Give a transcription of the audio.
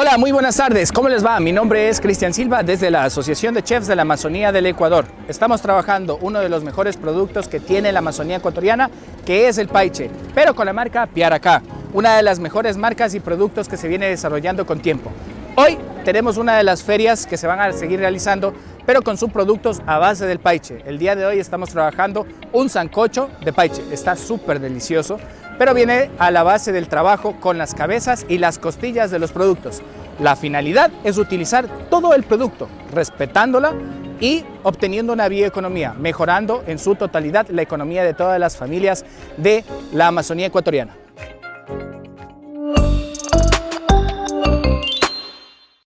Hola, muy buenas tardes. ¿Cómo les va? Mi nombre es Cristian Silva desde la Asociación de Chefs de la Amazonía del Ecuador. Estamos trabajando uno de los mejores productos que tiene la Amazonía ecuatoriana, que es el paiche, pero con la marca Piaracá, una de las mejores marcas y productos que se viene desarrollando con tiempo. Hoy tenemos una de las ferias que se van a seguir realizando, pero con sus productos a base del paiche. El día de hoy estamos trabajando un sancocho de paiche. Está súper delicioso pero viene a la base del trabajo con las cabezas y las costillas de los productos. La finalidad es utilizar todo el producto, respetándola y obteniendo una bioeconomía, mejorando en su totalidad la economía de todas las familias de la Amazonía ecuatoriana.